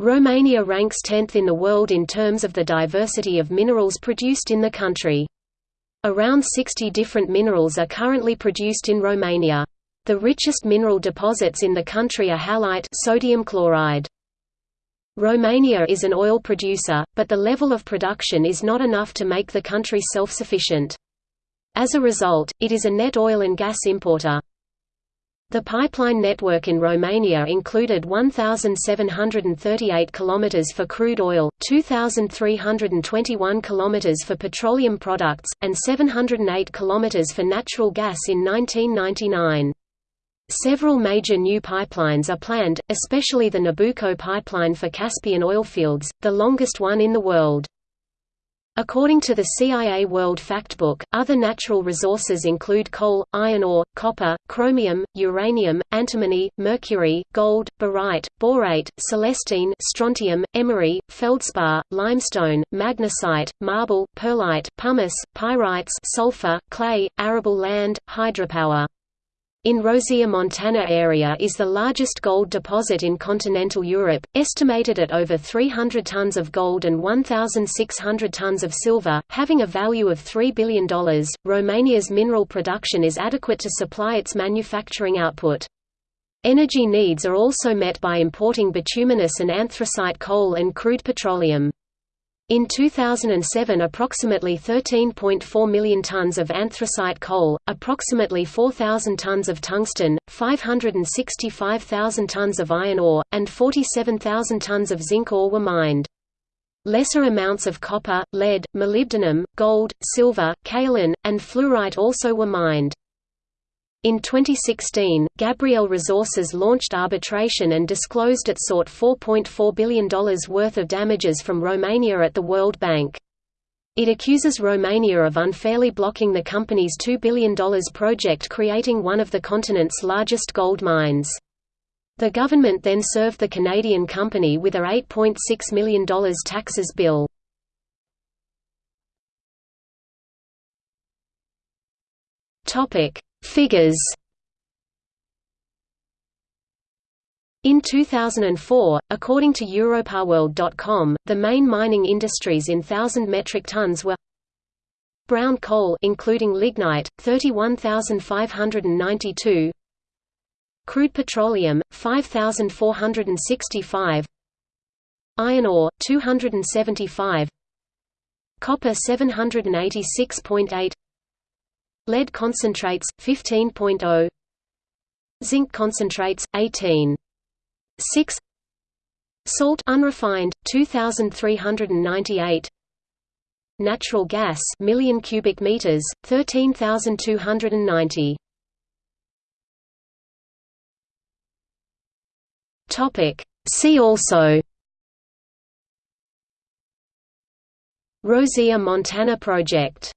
Romania ranks 10th in the world in terms of the diversity of minerals produced in the country. Around 60 different minerals are currently produced in Romania. The richest mineral deposits in the country are halite sodium chloride. Romania is an oil producer, but the level of production is not enough to make the country self-sufficient. As a result, it is a net oil and gas importer. The pipeline network in Romania included 1,738 km for crude oil, 2,321 km for petroleum products, and 708 km for natural gas in 1999. Several major new pipelines are planned, especially the Nabucco pipeline for Caspian oilfields, the longest one in the world. According to the CIA World Factbook, other natural resources include coal, iron ore, copper, chromium, uranium, antimony, mercury, gold, barite, borate, celestine, strontium, emery, feldspar, limestone, magnesite, marble, perlite, pumice, pyrites, sulfur, clay, arable land, hydropower. In Rosia Montana area is the largest gold deposit in continental Europe, estimated at over 300 tons of gold and 1,600 tons of silver, having a value of $3 billion. Romania's mineral production is adequate to supply its manufacturing output. Energy needs are also met by importing bituminous and anthracite coal and crude petroleum. In 2007 approximately 13.4 million tons of anthracite coal, approximately 4,000 tons of tungsten, 565,000 tons of iron ore, and 47,000 tons of zinc ore were mined. Lesser amounts of copper, lead, molybdenum, gold, silver, kaolin, and fluorite also were mined. In 2016, Gabriel Resources launched arbitration and disclosed it sought $4.4 billion worth of damages from Romania at the World Bank. It accuses Romania of unfairly blocking the company's $2 billion project creating one of the continent's largest gold mines. The government then served the Canadian company with a $8.6 million taxes bill. Topic Figures. In 2004, according to EuropowerWorld.com, the main mining industries in thousand metric tons were brown coal including lignite 31592 crude petroleum 5465 iron ore 275 copper 786.8 Lead concentrates 15.0 Zinc concentrates 18 6 Salt unrefined 2398 Natural gas million cubic meters 13290 Topic. See also. Rosia Montana project